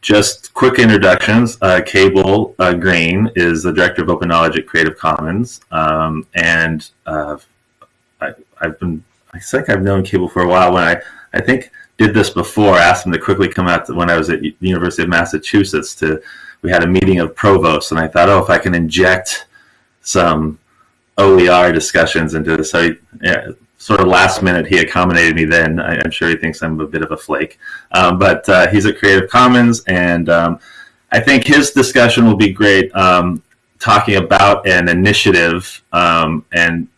just quick introductions. Uh, Cable uh, Green is the director of open knowledge at Creative Commons, um, and uh, I, have been I think I've known Cable for a while. When I I think did this before, asked him to quickly come out to, when I was at the University of Massachusetts to we had a meeting of provosts, and I thought, oh, if I can inject some OER discussions into this, so yeah, sort of last minute he accommodated me then. I, am sure he thinks I'm a bit of a flake. Um, but uh, he's at Creative Commons, and um, I think his discussion will be great um, talking about an initiative um, and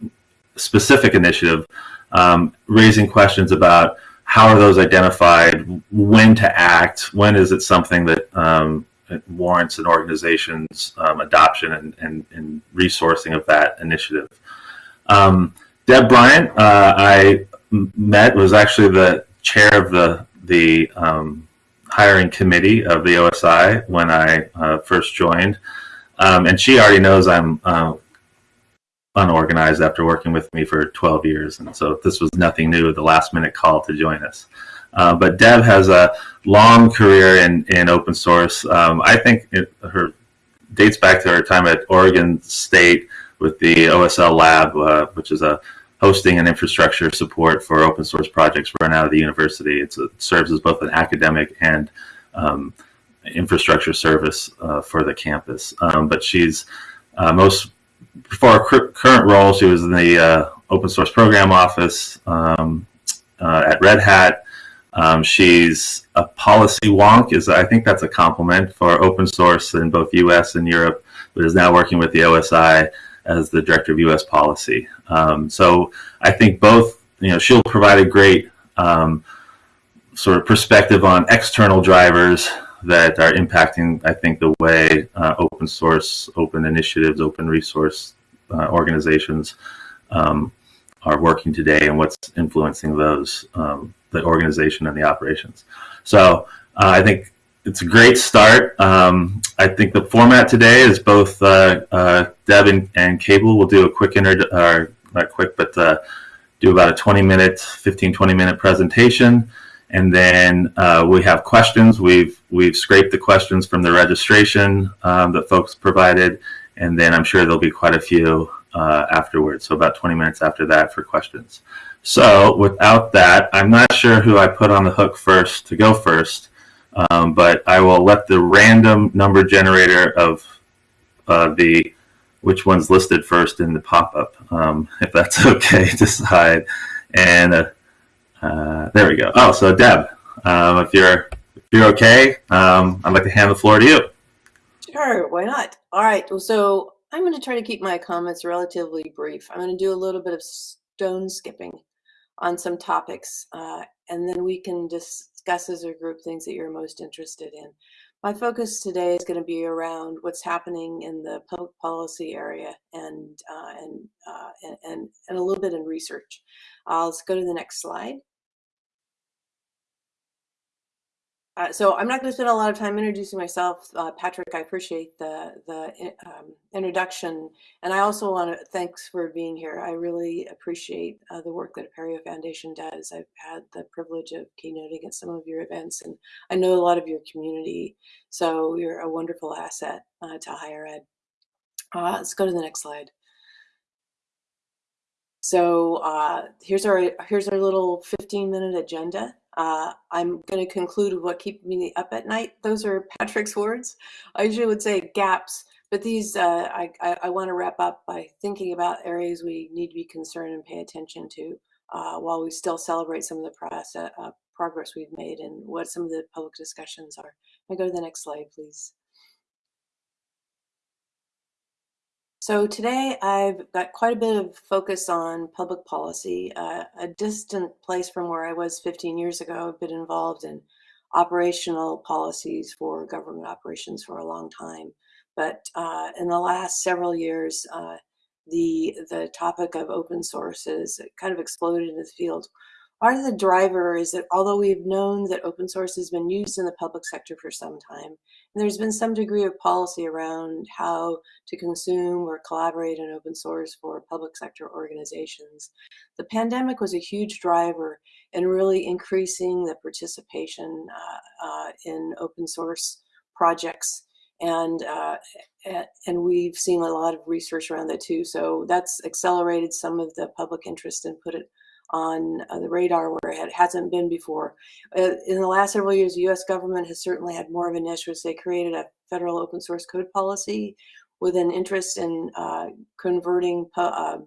specific initiative, um, raising questions about how are those identified, when to act, when is it something that um, warrants an organization's adoption and, and, and, resourcing of that initiative. Deb Bryant, uh, I met was actually the chair of the the um, hiring committee of the OSI when I uh, first joined, um, and she already knows I'm uh, unorganized after working with me for 12 years, and so this was nothing new. The last minute call to join us. Uh, but Deb has a long career in, in open source. Um, I think it, her dates back to her time at Oregon State with the OSL Lab, uh, which is a hosting and infrastructure support for open source projects run out of the university. It's, it serves as both an academic and um, infrastructure service uh, for the campus. Um, but she's uh, most, for her current role, she was in the uh, open source program office um, uh, at Red Hat. Um, she's a policy wonk, is I think that's a compliment for open source in both US and Europe, but is now working with the OSI as the director of U.S. policy. Um, so I think both, you know, she'll provide a great um, sort of perspective on external drivers that are impacting, I think, the way uh, open source, open initiatives, open resource uh, organizations um, are working today and what's influencing those, um, the organization and the operations. So uh, I think it's a great start. Um, I think the format today is both uh, uh, Deb and, and, Cable will do a quick inter or not quick, but uh, do about a 20 minute, 15, 20 minute presentation. And then uh, we have questions. We've we've scraped the questions from the registration um, that folks provided, and then I'm sure there'll be quite a few uh, afterwards. So about 20 minutes after that for questions. So without that, I'm not sure who I put on the hook first to go first. Um, but I will let the random number generator of uh, the which one's listed first in the pop-up, um, if that's okay, decide. And uh, uh, there we go. Oh, so Deb, um, if you're if you're okay, um, I'd like to hand the floor to you. Sure, why not? All right, well, so I'm going to try to keep my comments relatively brief. I'm going to do a little bit of stone skipping on some topics, uh, and then we can discuss as or group things that you're most interested in. My focus today is going to be around what's happening in the public policy area and uh, and, uh, and, and a little bit in research. Let's go to the next slide. Uh, so I'm not going to spend a lot of time introducing myself. Uh, Patrick, I appreciate the, the um, introduction. And I also want to thanks for being here. I really appreciate uh, the work that Apereo Foundation does. I've had the privilege of keynoting at some of your events, and I know a lot of your community. So you're a wonderful asset uh, to higher ed. Uh, let's go to the next slide. So uh, here's our here's our little 15 minute agenda. Uh, I'm going to conclude with what keeps me up at night. Those are Patrick's words. I usually would say gaps, but these uh, I, I, I want to wrap up by thinking about areas we need to be concerned and pay attention to uh, while we still celebrate some of the process, uh, progress we've made and what some of the public discussions are. I go to the next slide, please. So today I've got quite a bit of focus on public policy, uh, a distant place from where I was 15 years ago. I've been involved in operational policies for government operations for a long time. But uh, in the last several years, uh, the, the topic of open source has kind of exploded in the field. Part of the driver is that although we've known that open source has been used in the public sector for some time, and there's been some degree of policy around how to consume or collaborate in open source for public sector organizations, the pandemic was a huge driver and really increasing the participation uh, uh, in open source projects. And, uh, and we've seen a lot of research around that too. So that's accelerated some of the public interest and put it on uh, the radar where it hasn't been before. Uh, in the last several years, the US government has certainly had more of an interest. They created a federal open source code policy with an interest in uh, converting uh,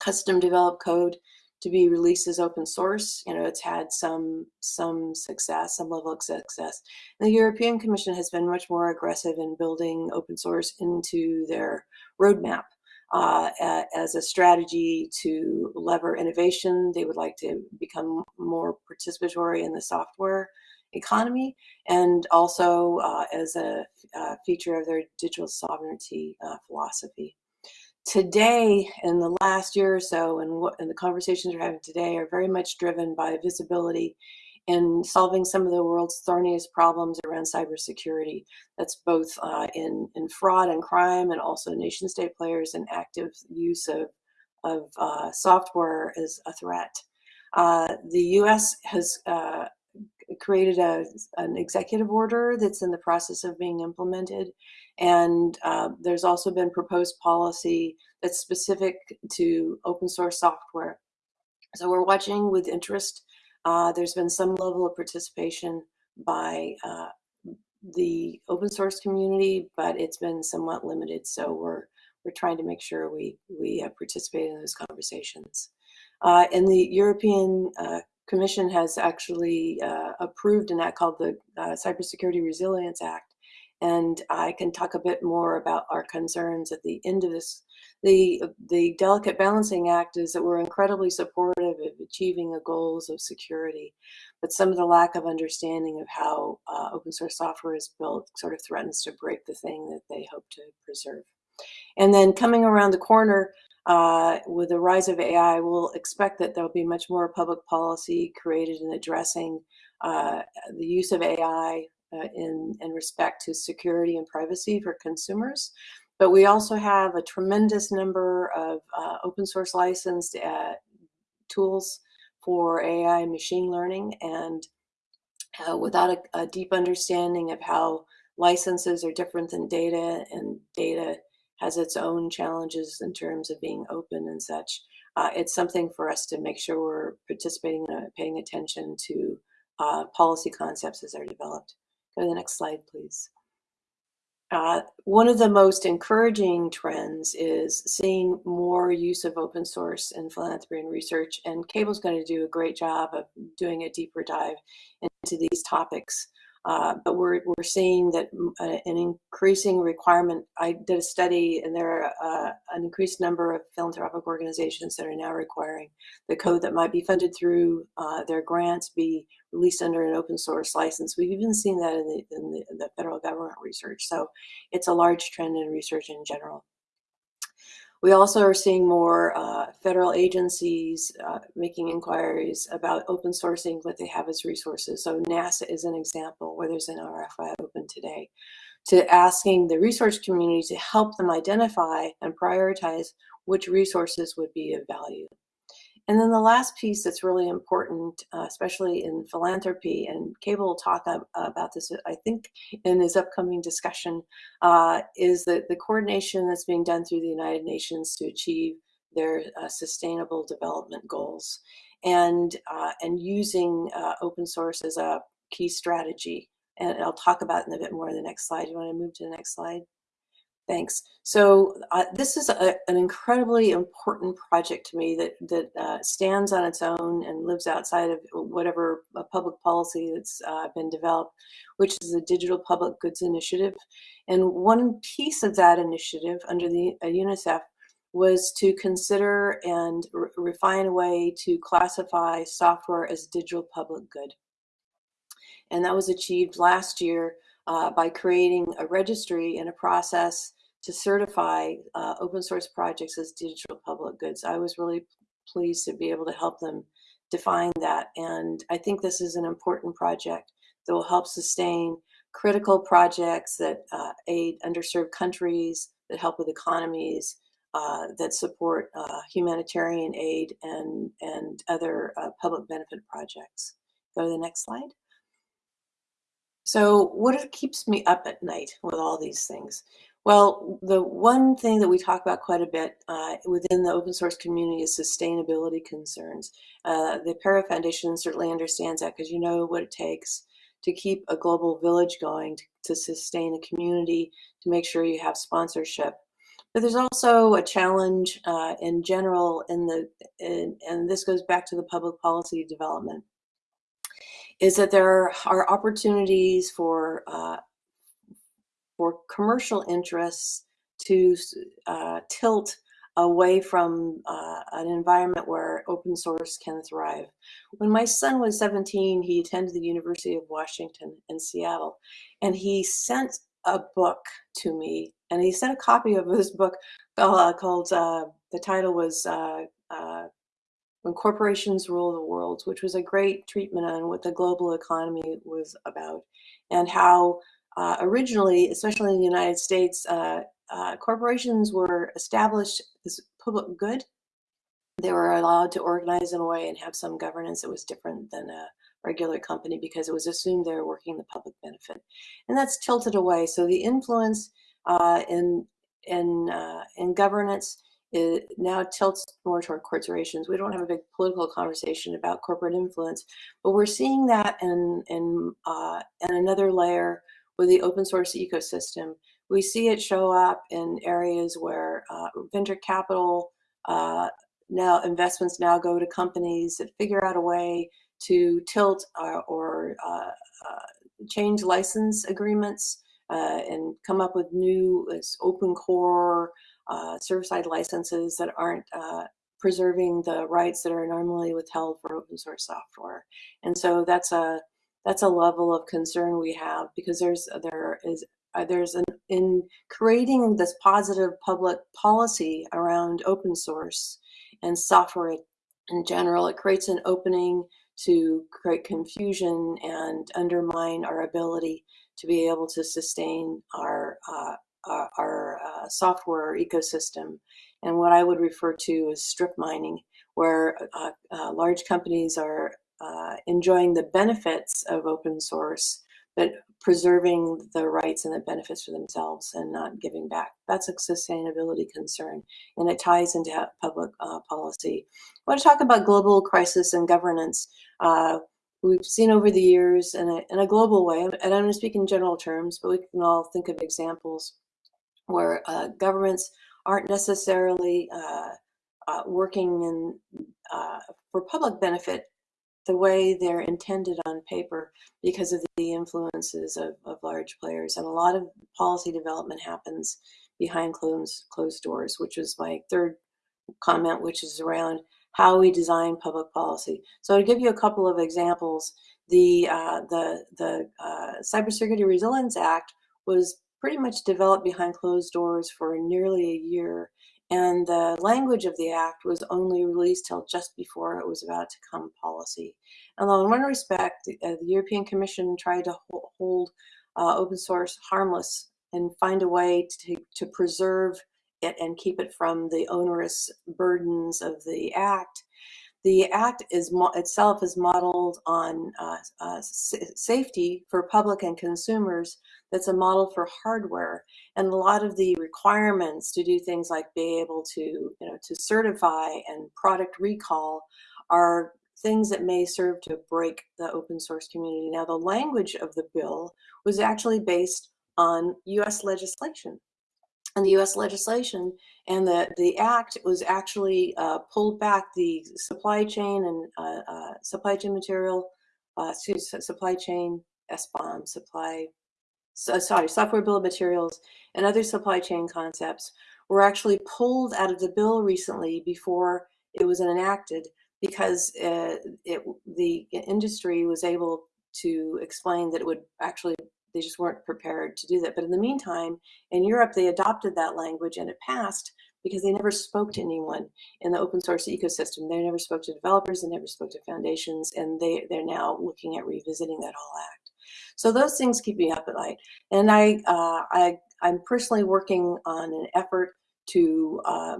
custom developed code to be released as open source. You know, it's had some some success, some level of success. And the European Commission has been much more aggressive in building open source into their roadmap uh, as a strategy to lever innovation. They would like to become more participatory in the software economy and also uh, as a feature of their digital sovereignty uh, philosophy. Today, in the last year or so, and, and the conversations we're having today are very much driven by visibility in solving some of the world's thorniest problems around cybersecurity. That's both uh, in, in fraud and crime and also nation state players and active use of, of uh, software as a threat. Uh, the US has uh, created a, an executive order that's in the process of being implemented. And uh, there's also been proposed policy that's specific to open source software. So we're watching with interest. Uh, there's been some level of participation by uh, the open source community, but it's been somewhat limited. So we're we're trying to make sure we we participate in those conversations. Uh, in the European uh, Commission has actually uh, approved an act called the uh, Cybersecurity Resilience Act. And I can talk a bit more about our concerns at the end of this. The, the Delicate Balancing Act is that we're incredibly supportive of achieving the goals of security, but some of the lack of understanding of how uh, open source software is built sort of threatens to break the thing that they hope to preserve. And then coming around the corner, uh, with the rise of AI, we'll expect that there'll be much more public policy created in addressing uh, the use of AI uh, in, in respect to security and privacy for consumers. But we also have a tremendous number of uh, open source licensed uh, tools for AI and machine learning. And uh, without a, a deep understanding of how licenses are different than data and data has its own challenges in terms of being open and such. Uh, it's something for us to make sure we're participating and paying attention to uh, policy concepts as they're developed. Go to the next slide, please. Uh, one of the most encouraging trends is seeing more use of open source in philanthropy and research, and Cable's going to do a great job of doing a deeper dive into these topics. Uh, but we're, we're seeing that uh, an increasing requirement. I did a study and there are uh, an increased number of philanthropic organizations that are now requiring the code that might be funded through uh, their grants be released under an open source license. We've even seen that in the, in the, in the federal government research. So it's a large trend in research in general. We also are seeing more uh, federal agencies uh, making inquiries about open sourcing what they have as resources. So NASA is an example where there's an RFI open today to asking the research community to help them identify and prioritize which resources would be of value. And then the last piece that's really important, uh, especially in philanthropy, and Cable will talk ab about this, I think, in his upcoming discussion, uh, is the, the coordination that's being done through the United Nations to achieve their uh, sustainable development goals and, uh, and using uh, open source as a key strategy. And I'll talk about it in a bit more in the next slide. You want to move to the next slide? Thanks. So uh, this is a, an incredibly important project to me that, that uh, stands on its own and lives outside of whatever uh, public policy that's uh, been developed, which is the Digital Public Goods Initiative. And one piece of that initiative under the uh, UNICEF was to consider and re refine a way to classify software as digital public good. And that was achieved last year uh, by creating a registry and a process to certify uh, open source projects as digital public goods. I was really pleased to be able to help them define that. And I think this is an important project that will help sustain critical projects that uh, aid underserved countries, that help with economies, uh, that support uh, humanitarian aid and, and other uh, public benefit projects. Go to the next slide. So what keeps me up at night with all these things? Well, the one thing that we talk about quite a bit uh, within the open source community is sustainability concerns. Uh, the Apereo Foundation certainly understands that because you know what it takes to keep a global village going, to, to sustain a community, to make sure you have sponsorship. But there's also a challenge uh, in general in the, in, and this goes back to the public policy development, is that there are opportunities for uh, for commercial interests to uh, tilt away from uh, an environment where open source can thrive. When my son was 17, he attended the University of Washington in Seattle, and he sent a book to me, and he sent a copy of this book uh, called, uh, the title was uh, uh, When Corporations Rule the World, which was a great treatment on what the global economy was about and how uh, originally, especially in the United States, uh, uh, corporations were established as public good. They were allowed to organize in a way and have some governance that was different than a regular company because it was assumed they were working the public benefit. And that's tilted away. So the influence uh, in, in, uh, in governance it now tilts more toward corporations. We don't have a big political conversation about corporate influence, but we're seeing that in, in, uh, in another layer with the open source ecosystem. We see it show up in areas where uh, venture capital uh, now investments now go to companies that figure out a way to tilt uh, or uh, uh, change license agreements uh, and come up with new open core server-side licenses that aren't preserving the rights that are normally withheld for open source software. And so that's a that's a level of concern we have because there's there is uh, there's an in creating this positive public policy around open source and software in general it creates an opening to create confusion and undermine our ability to be able to sustain our uh, our, our uh, software ecosystem. And what I would refer to as strip mining where uh, uh large companies are uh, enjoying the benefits of open source, but preserving the rights and the benefits for themselves and not giving back. That's a sustainability concern, and it ties into public uh, policy. I want to talk about global crisis and governance. Uh, we've seen over the years in a, in a global way, and I'm going to speak in general terms, but we can all think of examples where uh, governments aren't necessarily uh, uh, working in, for public benefit the way they're intended on paper because of the influences of, of large players. And a lot of policy development happens behind closed, closed doors, which is my third comment, which is around how we design public policy. So to give you a couple of examples, the, uh, the, the uh, Cybersecurity Resilience Act was pretty much developed behind closed doors for nearly a year and the language of the act was only released till just before it was about to come policy. Although in one respect, the, uh, the European Commission tried to hold uh, open source harmless and find a way to, to preserve it and keep it from the onerous burdens of the act. The act is itself is modeled on uh, uh, safety for public and consumers that's a model for hardware. And a lot of the requirements to do things like be able to, you know, to certify and product recall are things that may serve to break the open source community. Now, the language of the bill was actually based on US legislation. And the US legislation and the, the act was actually uh, pulled back the supply chain and uh, uh, supply chain material, uh, supply chain SBOM, supply so, sorry, software bill of materials and other supply chain concepts were actually pulled out of the bill recently before it was enacted because uh, it, the industry was able to explain that it would actually, they just weren't prepared to do that. But in the meantime, in Europe, they adopted that language and it passed because they never spoke to anyone in the open source ecosystem. They never spoke to developers, they never spoke to foundations, and they, they're now looking at revisiting that whole act. So those things keep me up at night. And I, uh, I, I'm personally working on an effort to uh,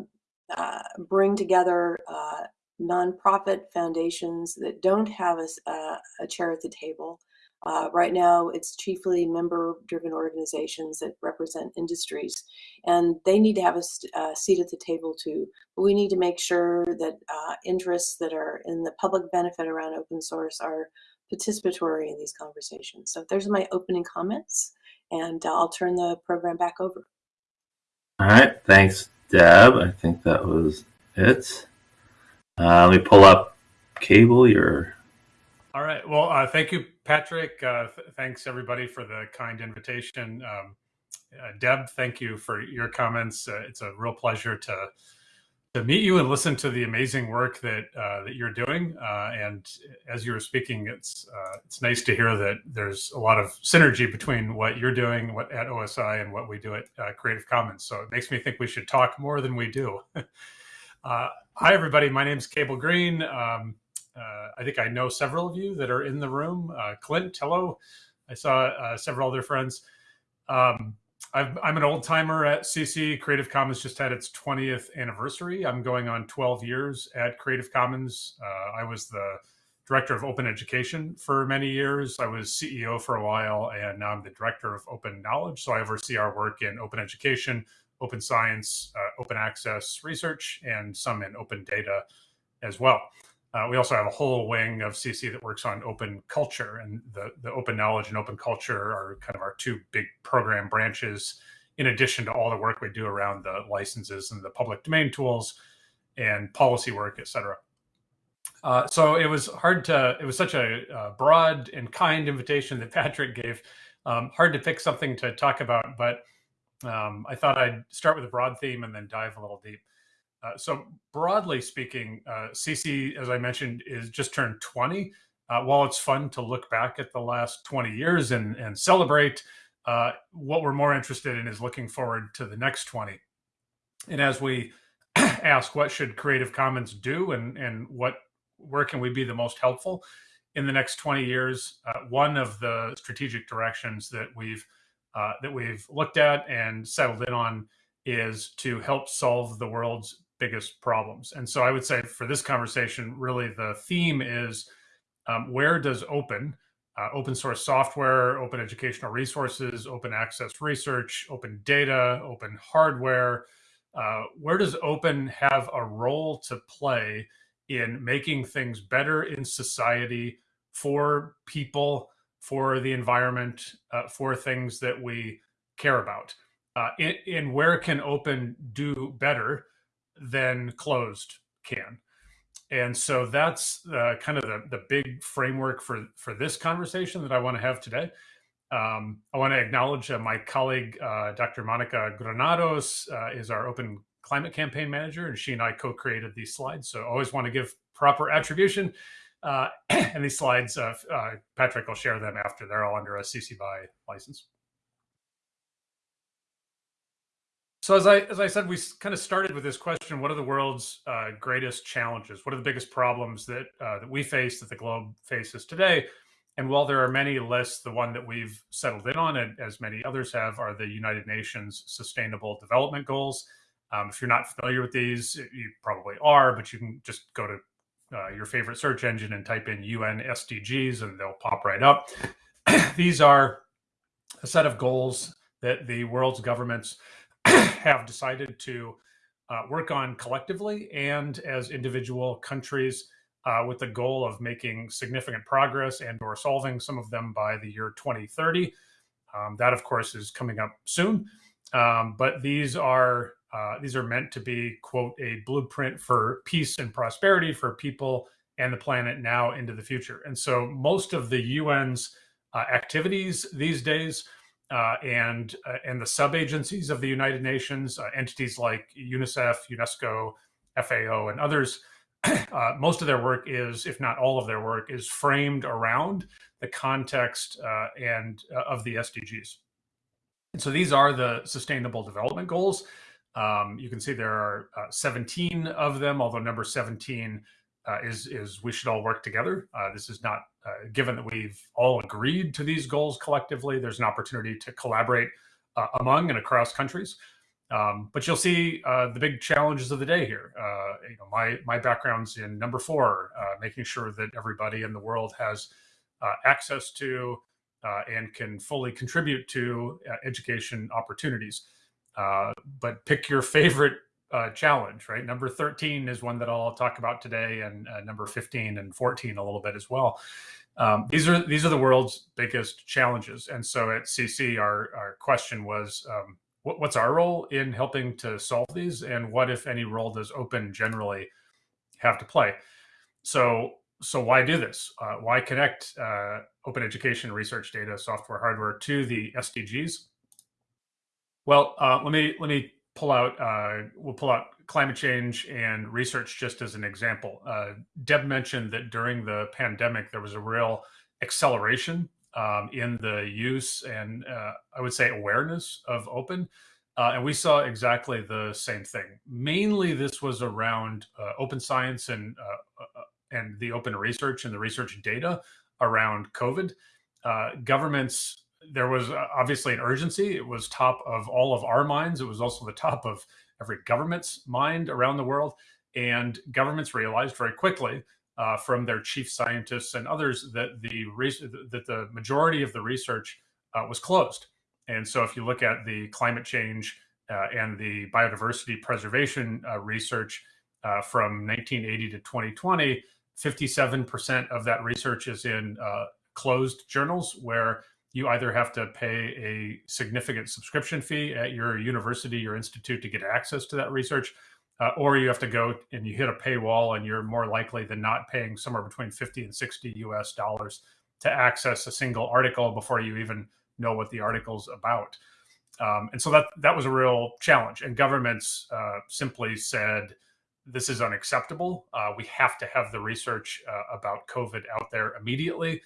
uh, bring together uh, nonprofit foundations that don't have a, uh, a chair at the table. Uh, right now, it's chiefly member-driven organizations that represent industries, and they need to have a, a, seat at the table too. But we need to make sure that uh, interests that are in the public benefit around open source are participatory in these conversations. So there's my opening comments, and I'll turn the program back over. All right, thanks, Deb. I think that was it. Uh, let me pull up Cable. Your all right. Well, uh, thank you, Patrick. Uh, th thanks everybody for the kind invitation. Um, uh, Deb, thank you for your comments. Uh, it's a real pleasure to to meet you and listen to the amazing work that uh, that you're doing. Uh, and as you were speaking, it's it's nice to hear that there's a lot of synergy between what you're doing what, at OSI and what we do at Creative Commons. So it makes me think we should talk more than we do. hi, everybody. My name is Cable Green. Um, uh, I think I know several of you that are in the room. Uh, Clint, hello. I saw uh, several other friends. Um, i am an old timer at CC. Creative Commons just had its 20th anniversary. I'm going on 12 years at Creative Commons. Uh, I was the director of open education for many years. I was CEO for a while, and now I'm the director of open knowledge. So I oversee our work in open education, open science, uh, open access research, and some in open data as well. Uh, we also have a whole wing of CC that works on open culture, and the, the open knowledge and open culture are kind of our two big program branches, in addition to all the work we do around the licenses and the public domain tools and policy work, et cetera. Uh, so it was hard to, it was such a, a, broad and kind invitation that Patrick gave. Um, hard to pick something to talk about, but um, I thought I'd start with a broad theme and then dive a little deep. Uh, so broadly speaking, uh, CC, as I mentioned, is just turned 20. Uh, while it's fun to look back at the last 20 years and, and celebrate, uh, what we're more interested in is looking forward to the next 20. And as we ask, what should Creative Commons do and, and what where can we be the most helpful in the next 20 years? Uh, one of the strategic directions that we've that we've looked at and settled in on is to help solve the world's biggest problems. And so I would say for this conversation, really the theme is um, where does open, uh, open source software, open educational resources, open access research, open data, open hardware, uh, where does open have a role to play in making things better in society for people, for the environment, uh, for things that we care about? Uh, where can open do better than closed can. And so that's uh, kind of the, the big framework for, for this conversation that I want to have today. Um, I want to acknowledge uh, my colleague, uh, Dr. Monica Granados, uh, is our Open Climate Campaign Manager, and she and I co-created these slides. So I always want to give proper attribution. Uh, and these slides, uh, Patrick will share them after. They're all under a CC BY license. So as I as I said, we kind of started with this question: What are the world's uh, greatest challenges? What are the biggest problems that uh, that we face, that the globe faces today? And while there are many lists, the one that we've settled in on, and as many others have, are the United Nations Sustainable Development Goals. Um, if you're not familiar with these, you probably are, but you can just go to uh, your favorite search engine and type in UN SDGs, and they'll pop right up. these are a set of goals that the world's governments have decided to uh, work on collectively and as individual countries uh, with the goal of making significant progress and or solving some of them by the year 2030. Um, that, of course, is coming up soon. Um, but these are uh, these are meant to be, quote, a blueprint for peace and prosperity for people and the planet now into the future. And so most of the UN's uh, activities these days uh, and uh, and the sub agencies of the United Nations, uh, entities like UNICEF, UNESCO, FAO, and others. Uh, most of their work is, if not all of their work, is framed around the context uh, and uh, of the SDGs. And so these are the Sustainable Development Goals. Um, you can see there are 17 of them, although number 17 uh, is is we should all work together. Uh, this is not uh, given that we've all agreed to these goals collectively. There's an opportunity to collaborate uh, among and across countries. Um, but you'll see uh, the big challenges of the day here. Uh, you know, my my background's in number four, making sure that everybody in the world has access to and can fully contribute to education opportunities. but pick your favorite challenge, right? Number thirteen is one that I'll talk about today, and number fifteen and fourteen a little bit as well. Um, these are these are the world's biggest challenges, and so at CC, our our question was. Um, what, what's our role in helping to solve these and what if any role does open generally have to play so so why do this uh, why connect uh, open education research data software hardware to the sdgs well uh, let me let me pull out uh, we'll pull out climate change and research just as an example uh, deb mentioned that during the pandemic there was a real acceleration um, in the use and uh, I would say awareness of open. Uh, and we saw exactly the same thing. Mainly, this was around uh, open science and uh, and the open research and the research data around COVID. Governments, there was obviously an urgency. It was top of all of our minds. It was also the top of every government's mind around the world. And governments realized very quickly uh, from their chief scientists and others that the that the majority of the research uh, was closed. And so, if you look at the climate change uh, and the biodiversity preservation uh, research uh, from 1980 to 2020, 57% of that research is in uh, closed journals where you either have to pay a significant subscription fee at your university or institute to get access to that research, uh, or you have to go and you hit a paywall and you're more likely than not paying somewhere between 50 and 60 US dollars to access a single article before you even know what the article's about. Um, and so that that was a real challenge. And governments uh, simply said, this is unacceptable. Uh, we have to have the research uh, about COVID out there immediately.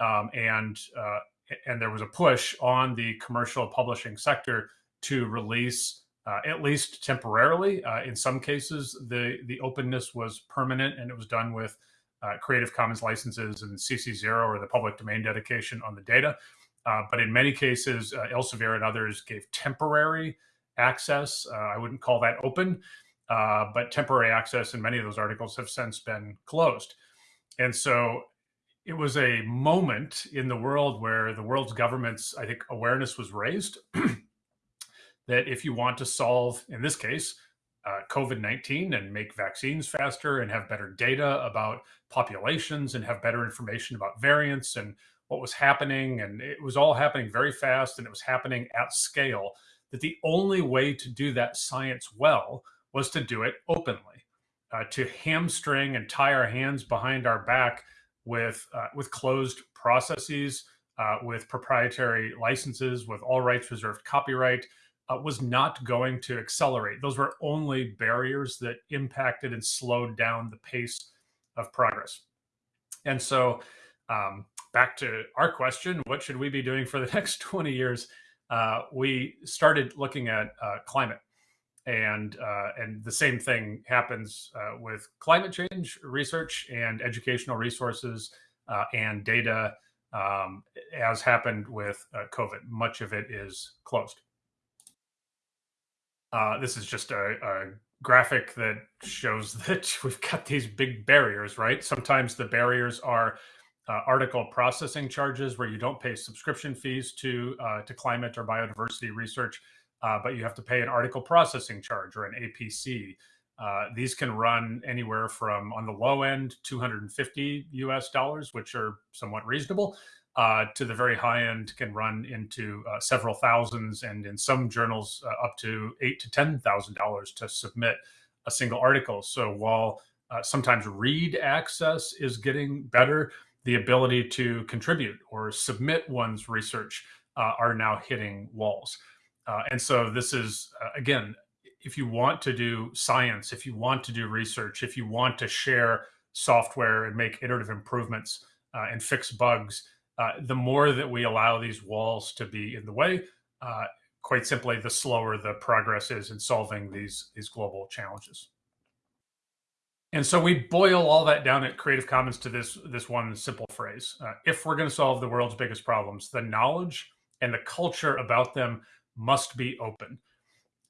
Um, and uh, and there was a push on the commercial publishing sector to release uh, at least temporarily. Uh, in some cases, the the openness was permanent, and it was done with uh, Creative Commons licenses and CC0 or the public domain dedication on the data. Uh, but in many cases, uh, Elsevier and others gave temporary access. Uh, I wouldn't call that open, but temporary access, and many of those articles have since been closed. And so it was a moment in the world where the world's governments, I think, awareness was raised that if you want to solve, in this case, uh, COVID 19 and make vaccines faster and have better data about populations and have better information about variants and what was happening. And it was all happening very fast and it was happening at scale. That the only way to do that science well was to do it openly, uh, to hamstring and tie our hands behind our back with, uh, with closed processes, uh, with proprietary licenses, with all rights reserved copyright uh, was not going to accelerate. Those were only barriers that impacted and slowed down the pace of progress. And so, um, back to our question what should we be doing for the next 20 years? Uh, we started looking at uh, climate. And, uh, and the same thing happens uh, with climate change research and educational resources uh, and data, um, as happened with COVID. Much of it is closed. Uh, this is just a, a, graphic that shows that we've got these big barriers, right? Sometimes the barriers are uh, article processing charges where you don't pay subscription fees to uh, to climate or biodiversity research, uh, but you have to pay an article processing charge or an APC. Uh, these can run anywhere from on the low end 250 US dollars, which are somewhat reasonable, uh, to the very high end can run into uh, several thousands, and in some journals uh, up to eight to ten thousand dollars to submit a single article. So while uh, sometimes read access is getting better, the ability to contribute or submit one's research uh, are now hitting walls. Uh, and so this is again, if you want to do science, if you want to do research, if you want to share software and make iterative improvements and fix bugs uh, the more that we allow these walls to be in the way, uh, quite simply, the slower the progress is in solving these these global challenges. And so we boil all that down at Creative Commons to this this one simple phrase: uh, If we're going to solve the world's biggest problems, the knowledge and the culture about them must be open.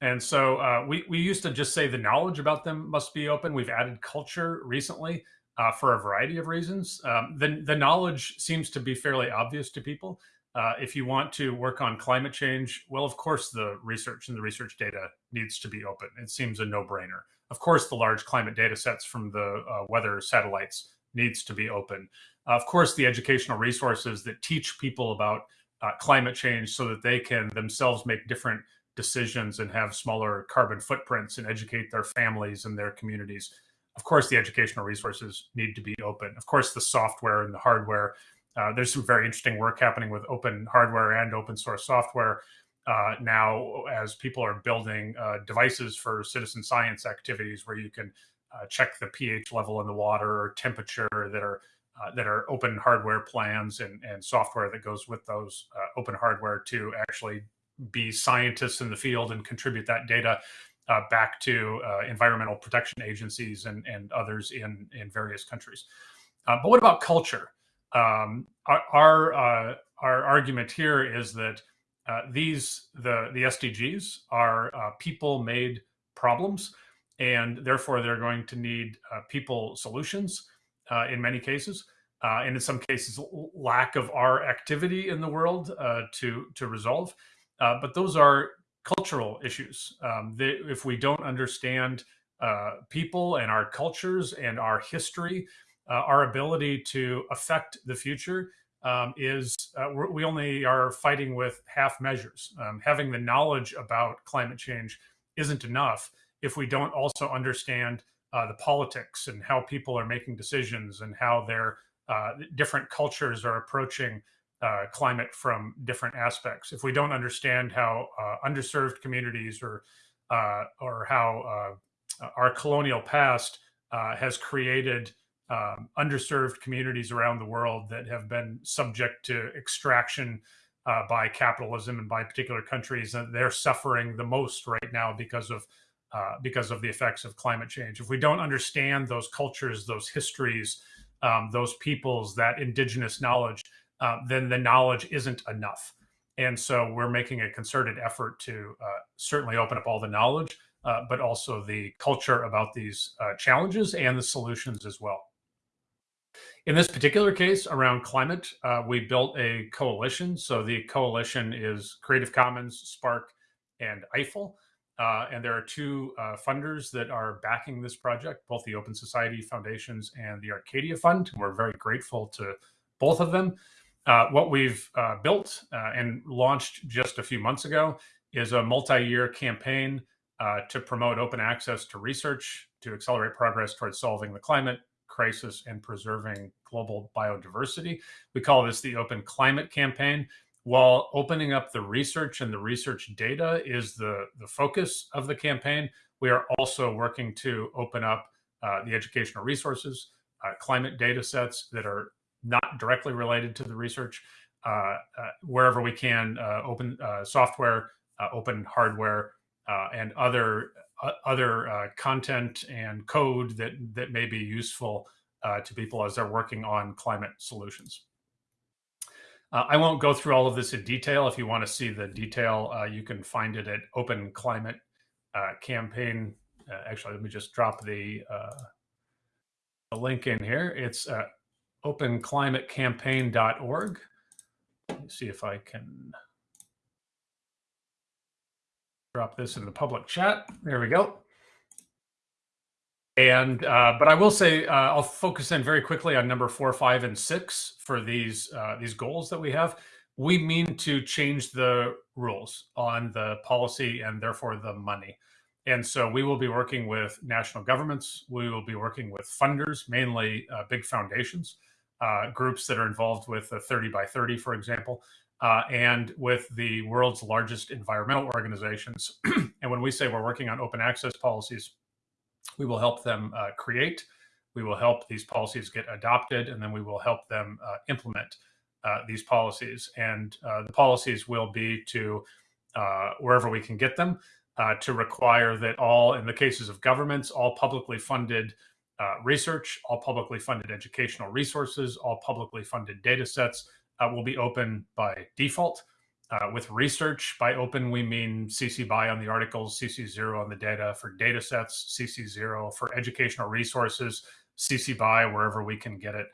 And so uh, we, we used to just say the knowledge about them must be open. We've added culture recently uh, for a variety of reasons. Um, the, the knowledge seems to be fairly obvious to people. Uh, if you want to work on climate change, well, of course, the research and the research data needs to be open. It seems a no brainer. Of course, the large climate data sets from the uh, weather satellites needs to be open. of course, the educational resources that teach people about uh, climate change so that they can themselves make different decisions and have smaller carbon footprints and educate their families and their communities. Of course, the educational resources need to be open. Of course, the software and the hardware. Uh, there's some very interesting work happening with open hardware and open source software uh, now as people are building uh, devices for citizen science activities where you can uh, check the pH level in the water or temperature that are uh, that are open hardware plans and, and software that goes with those uh, open hardware to actually be scientists in the field and contribute that data uh, back to uh, environmental protection agencies and, and others in, in various countries. Uh, but what about culture? Um, our our, our, argument here is that these the the SDGs are people-made problems, and therefore they're going to need people solutions uh, in many cases, uh, and in some cases, lack of our activity in the world uh, to to resolve. Uh, but those are cultural issues. Um, they, if we don't understand uh, people and our cultures and our history, our ability to affect the future um, is we only are fighting with half measures. Um, having the knowledge about climate change isn't enough if we don't also understand uh, the politics and how people are making decisions and how their uh, different cultures are approaching uh, climate from different aspects. If we don't understand how uh, underserved communities or uh, or how uh, our colonial past has created um, underserved communities around the world that have been subject to extraction by capitalism and by particular countries, and they're suffering the most right now because of uh, because of the effects of climate change. If we don't understand those cultures, those histories, um, those peoples, that indigenous knowledge, uh, then the knowledge isn't enough. And so we're making a concerted effort to uh, certainly open up all the knowledge, uh, but also the culture about these uh, challenges and the solutions as well. In this particular case around climate, we built a coalition. So the coalition is Creative Commons, SPARC, and EIFL. Uh, and there are two uh, funders that are backing this project, both the Open Society Foundations and the Arcadia Fund. We're very grateful to both of them. Uh, what we've uh, built uh, and launched just a few months ago is a multi-year campaign uh, to promote open access to research to accelerate progress towards solving the climate crisis and preserving global biodiversity. We call this the Open Climate Campaign while opening up the research and the research data is the, the focus of the campaign, we are also working to open up uh, the educational resources, uh, climate data sets that are not directly related to the research, uh, uh wherever we can, uh, open uh, software, open hardware, and other other content and code that that may be useful to people as they're working on climate solutions. Uh, I won't go through all of this in detail. If you want to see the detail, uh, you can find it at Open Climate uh, Campaign. Uh, actually, let me just drop the, uh, the link in here. It's uh, openclimatecampaign.org. Let me see if I can drop this in the public chat. There we go. And uh, but I will say uh, I'll focus in very quickly on number four, five, and six for these uh, these goals that we have. We mean to change the rules on the policy and therefore the money. And so we will be working with national governments. We will be working with funders, mainly uh, big foundations, uh, groups that are involved with the 30 by 30, for example, uh, and with the world's largest environmental organizations. and when we say we're working on open access policies, we will help them uh, create. We will help these policies get adopted, and then we will help them uh, implement uh, these policies. And uh, the policies will be to uh, wherever we can get them to require that all, in the cases of governments, all publicly funded research, all publicly funded educational resources, all publicly funded data sets will be open by default. Uh, with research, by open, we mean CC BY on the articles, CC zero on the data for data sets, CC zero for educational resources, CC BY wherever we can get it.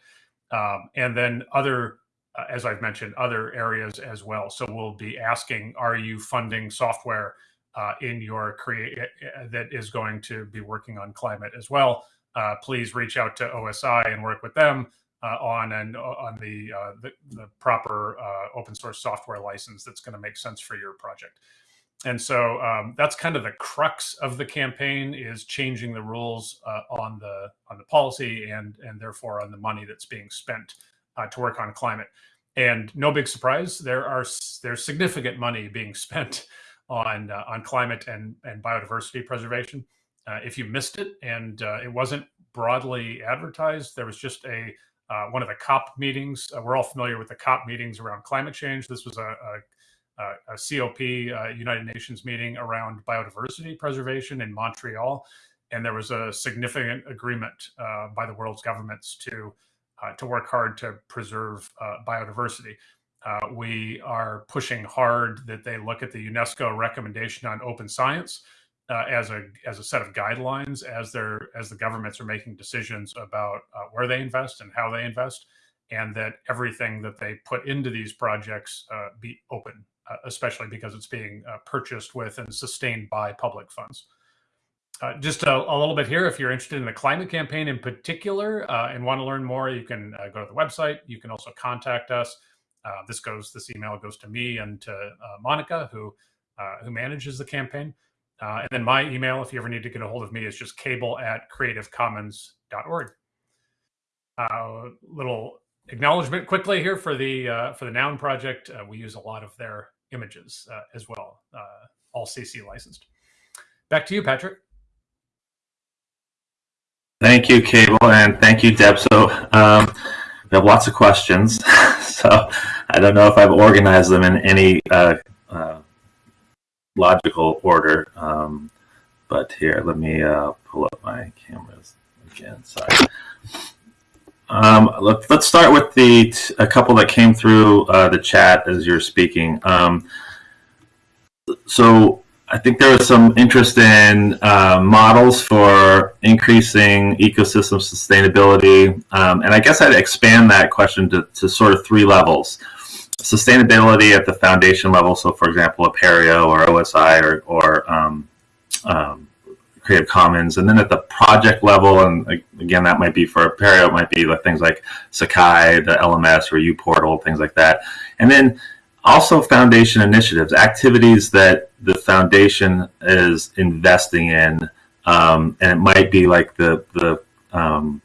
Um, and then other, uh, as I've mentioned, other areas as well. So we'll be asking, are you funding software uh, in your create uh, that is going to be working on climate as well? Uh, please reach out to OSI and work with them uh, on and uh, on the, the, the proper open source software license that's going to make sense for your project. And so um, that's kind of the crux of the campaign is changing the rules uh, on the on the policy and and therefore on the money that's being spent uh, to work on climate. And no big surprise, there are there's significant money being spent on uh, on climate and and biodiversity preservation. Uh, if you missed it and uh, it wasn't broadly advertised, there was just a uh, one of the COP meetings. we're all familiar with the COP meetings around climate change. This was a, a uh, a COP uh, United Nations meeting around biodiversity preservation in Montreal, and there was a significant agreement uh, by the world's governments to uh, to work hard to preserve uh, biodiversity. Uh, we are pushing hard that they look at the UNESCO recommendation on open science as a as a set of guidelines as they're as the governments are making decisions about where they invest and how they invest and that everything that they put into these projects uh, be open uh, especially because it's being uh, purchased with and sustained by public funds. Uh, just a, a, little bit here, if you're interested in the climate campaign in particular uh, and want to learn more, you can uh, go to the website. You can also contact us. Uh, this goes, this email goes to me and to Monica, who who manages the campaign. And then my email, if you ever need to get a hold of me, is just cable at creativecommons.org. little acknowledgement quickly here for the for the Noun project. we use a lot of their images uh, as well, uh, all CC licensed. Back to you, Patrick. Thank you, Cable, and thank you, Deb. So um, we have lots of questions. so I don't know if I've organized them in any uh, uh, logical order. Um, but here, let me uh, pull up my cameras again. Sorry. Um, let, us start with the a couple that came through uh, the chat as you're speaking. Um, so I think there was some interest in uh, models for increasing ecosystem sustainability, um, and I guess I'd expand that question to, to sort of three levels: sustainability at the foundation level. So, for example, Apereo or OSI or, or um, um, Creative Commons, and then at the project level, and again, that might be for Apereo, it might be like things like Sakai, the LMS, or uPortal, things like that, and then also foundation initiatives, activities that the foundation is investing in, um, and it might be like the the um,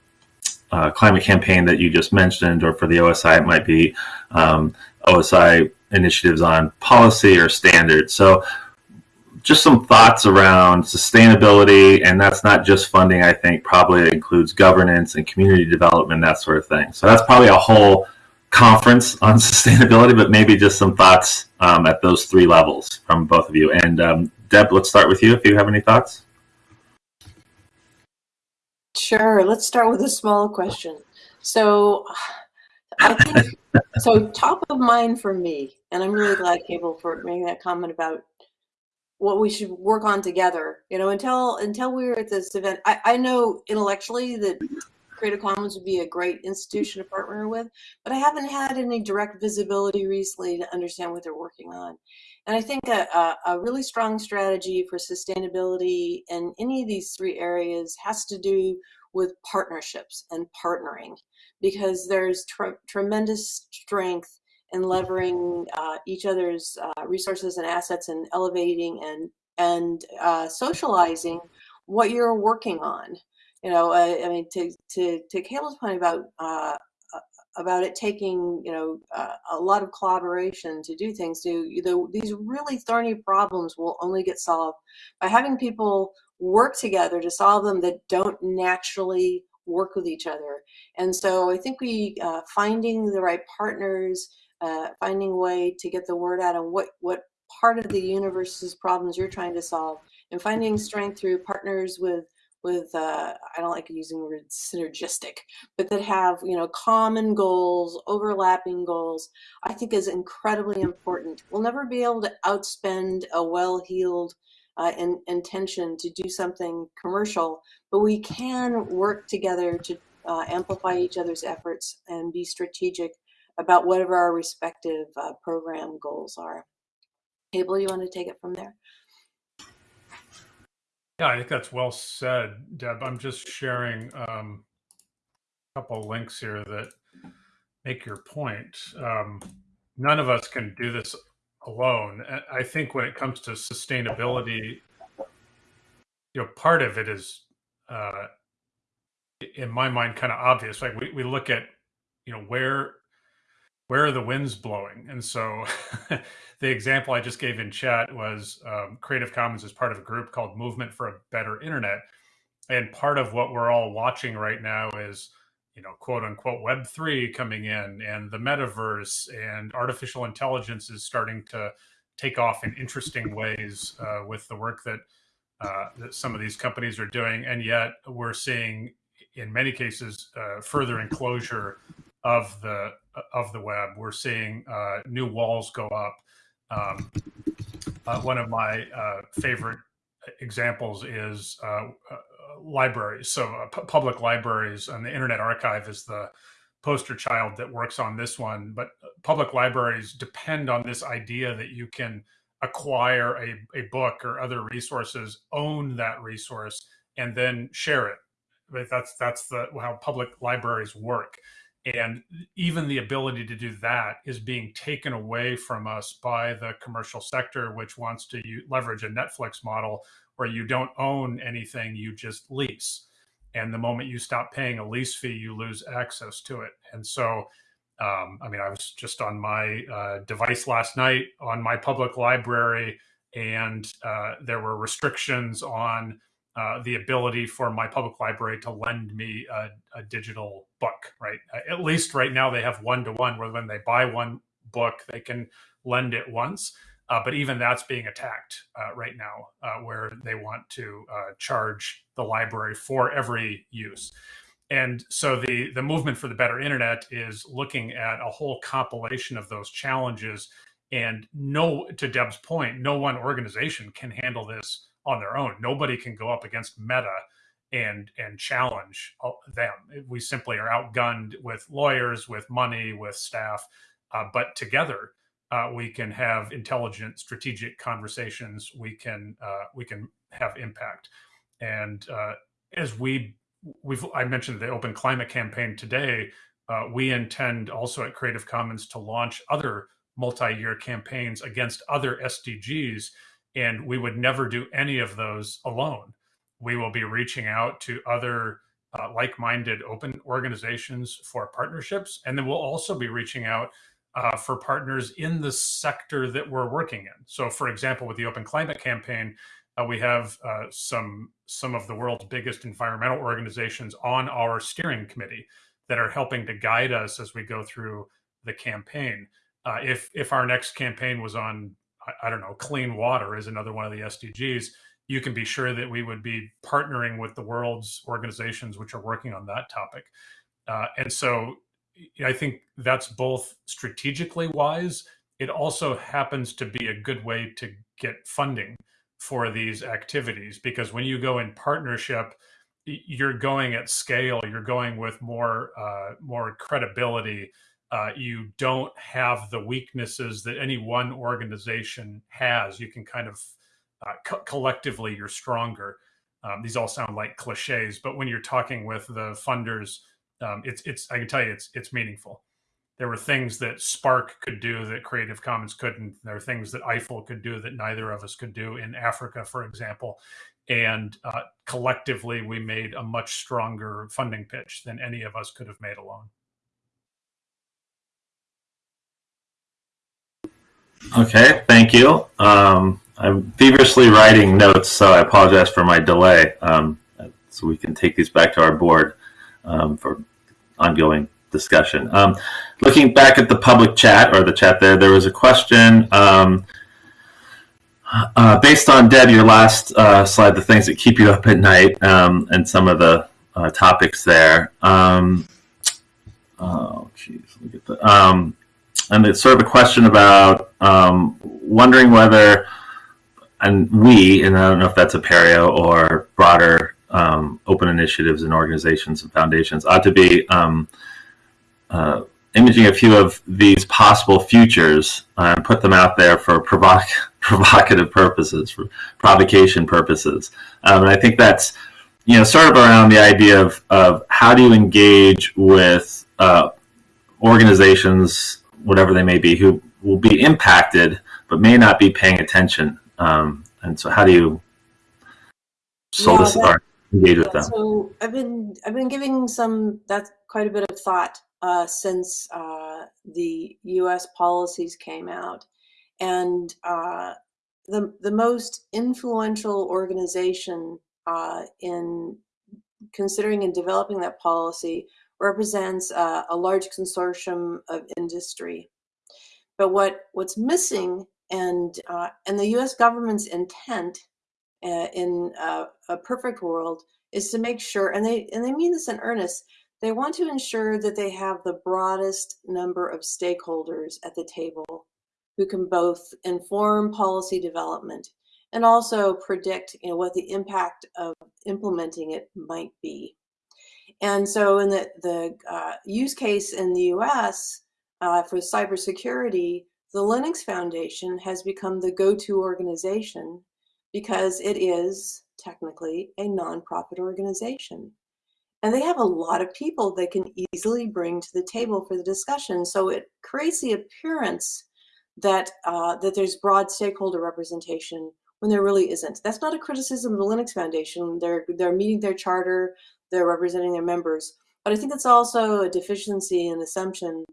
uh, climate campaign that you just mentioned, or for the OSI, it might be um, OSI initiatives on policy or standards. So just some thoughts around sustainability, and that's not just funding. I think probably includes governance and community development, that sort of thing. So that's probably a whole conference on sustainability, but maybe just some thoughts um, at those three levels from both of you. And um, Deb, let's start with you if you have any thoughts. Sure. Let's start with a small question. So, I think so. Top of mind for me, and I'm really glad Cable for making that comment about what we should work on together. You know, until until we were at this event, I, I know intellectually that Creative Commons would be a great institution to partner with, but I haven't had any direct visibility recently to understand what they're working on. And I think a, a, a really strong strategy for sustainability in any of these three areas has to do with partnerships and partnering because there's tremendous strength in leveraging uh, each other's uh, resources and assets and elevating and and uh, socializing what you're working on. You know, I mean, to to to Cable's point about uh, about it taking you know uh, a lot of collaboration to do things. To you know, these really thorny problems will only get solved by having people work together to solve them that don't naturally work with each other. And so I think we finding the right partners uh, finding a way to get the word out on what, what part of the universe's problems you're trying to solve and finding strength through partners with with uh, I don't like using the word synergistic, but that have you know common goals, overlapping goals, I think is incredibly important. We'll never be able to outspend a well-heeled uh, intention to do something commercial, but we can work together to uh, amplify each other's efforts and be strategic about whatever our respective uh, program goals are. Cable, you want to take it from there? Yeah, I think that's well said, Deb. I'm just sharing um, a couple links here that make your point. Um, none of us can do this alone. I think when it comes to sustainability, you know, part of it is, uh, in my mind, kind of obvious. Like we, we look at, you know, where where are the winds blowing? And so the example I just gave in chat was um, Creative Commons is part of a group called Movement for a Better Internet. And part of what we're all watching right now is, you know, quote unquote Web3 coming in and the metaverse and artificial intelligence is starting to take off in interesting ways uh, with the work that, uh, that some of these companies are doing. And yet we're seeing, in many cases, uh, further enclosure of the of the web. We're seeing uh, new walls go up. Um, uh, one of my uh, favorite examples is libraries. So uh, public libraries and the Internet Archive is the poster child that works on this one. But public libraries depend on this idea that you can acquire a, a book or other resources, own that resource, and then share it. That's that's the how public libraries work. And even the ability to do that is being taken away from us by the commercial sector, which wants to leverage a Netflix model where you don't own anything, you just lease. And the moment you stop paying a lease fee, you lose access to it. And so, um, I mean, I was just on my uh, device last night on my public library, and uh, there were restrictions on uh, the ability for my public library to lend me a, a digital book, right? At least right now they have one to one where when they buy one book, they can lend it once. Uh, but even that's being attacked uh, right now, uh, where they want to charge the library for every use. And so the the movement for the better internet is looking at a whole compilation of those challenges. And no, to Deb's point, no one organization can handle this on their own. Nobody can go up against Meta and and challenge them. We simply are outgunned with lawyers, with money, with staff. Uh, but together, uh, we can have intelligent, strategic conversations. We can uh, we can have impact. And uh, as we we've I mentioned the Open Climate Campaign today. Uh, we intend also at Creative Commons to launch other multi-year campaigns against other SDGs and we would never do any of those alone. We will be reaching out to other uh, like minded open organizations for partnerships. And then we'll also be reaching out uh, for partners in the sector that we're working in. So, for example, with the Open Climate Campaign, uh, we have uh, some some of the world's biggest environmental organizations on our steering committee that are helping to guide us as we go through the campaign. Uh, if if our next campaign was on I don't know, clean water is another one of the SDGs. You can be sure that we would be partnering with the world's organizations which are working on that topic. Uh, and so I think that's both strategically wise. It also happens to be a good way to get funding for these activities because when you go in partnership, you're going at scale. You're going with more uh, more credibility uh, you don't have the weaknesses that any one organization has. You can kind of uh, co- collectively, you're stronger. Um, these all sound like cliches, but when you're talking with the funders, um, it's it's I can tell you it's it's meaningful. There were things that SPARC could do that Creative Commons couldn't. There are things that EIFL could do that neither of us could do in Africa, for example. And uh, collectively, we made a much stronger funding pitch than any of us could have made alone. Okay, thank you. Um, I'm feverishly writing notes, so I apologize for my delay. Um, so we can take these back to our board um, for ongoing discussion. Um, looking back at the public chat or the chat there, there was a question. Um, Uh, based on Deb, your last uh, slide, the things that keep you up at night, um, and some of the uh, topics there. Um, oh, me get the. Um, and it's sort of a question about um, wondering whether, and we, and I don't know if that's Apereo or broader um, open initiatives and organizations and foundations, ought to be um, uh, imaging a few of these possible futures uh, and put them out there for provoc provocative purposes, for provocation purposes. Um, and I think that's, you know, sort of around the idea of, of how do you engage with uh, organizations, whatever they may be, who will be impacted but may not be paying attention. Um, and so, how do you solicit Yeah, or engage with them? So I've been I've been giving some that's quite a bit of thought uh, since uh, the U.S. policies came out, and uh, the the most influential organization uh, in considering and developing that policy represents uh, a large consortium of industry. But what what's missing and uh, and the U.S. government's intent uh, in uh, a perfect world is to make sure, and they and they mean this in earnest. They want to ensure that they have the broadest number of stakeholders at the table who can both inform policy development and also predict, you know, what the impact of implementing it might be. And so, in the the uh, use case in the U.S. Uh, for cybersecurity, the Linux Foundation has become the go-to organization because it is technically a nonprofit organization. And they have a lot of people they can easily bring to the table for the discussion. So it creates the appearance that uh, that there's broad stakeholder representation when there really isn't. That's not a criticism of the Linux Foundation. They're they're meeting their charter, they're representing their members. But I think it's also a deficiency and assumption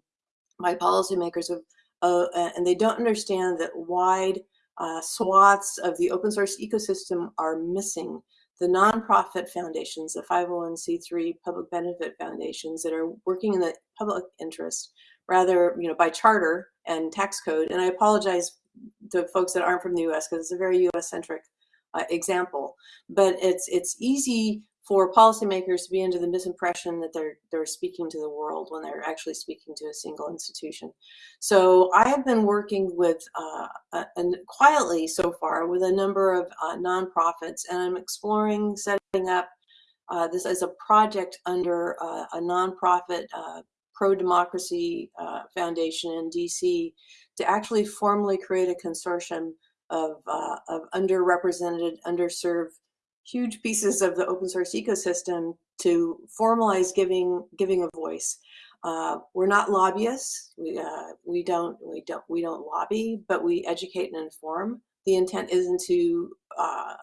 by policymakers of, uh, and they don't understand that wide uh, swaths of the open source ecosystem are missing. The nonprofit foundations, the 501c3 public benefit foundations that are working in the public interest, rather, you know, by charter and tax code. And I apologize to folks that aren't from the U.S. because it's a very U.S. centric uh, example. But it's it's easy for policymakers to be under the misimpression that they're they're speaking to the world when they're actually speaking to a single institution. So I have been working with uh, and quietly so far with a number of uh, nonprofits, and I'm exploring setting up uh, this as a project under uh, a nonprofit uh, pro-democracy foundation in DC to actually formally create a consortium of, of underrepresented, underserved huge pieces of the open source ecosystem to formalize giving giving a voice. Uh, we're not lobbyists. We uh, we don't we don't we don't lobby, but we educate and inform. The intent isn't to uh,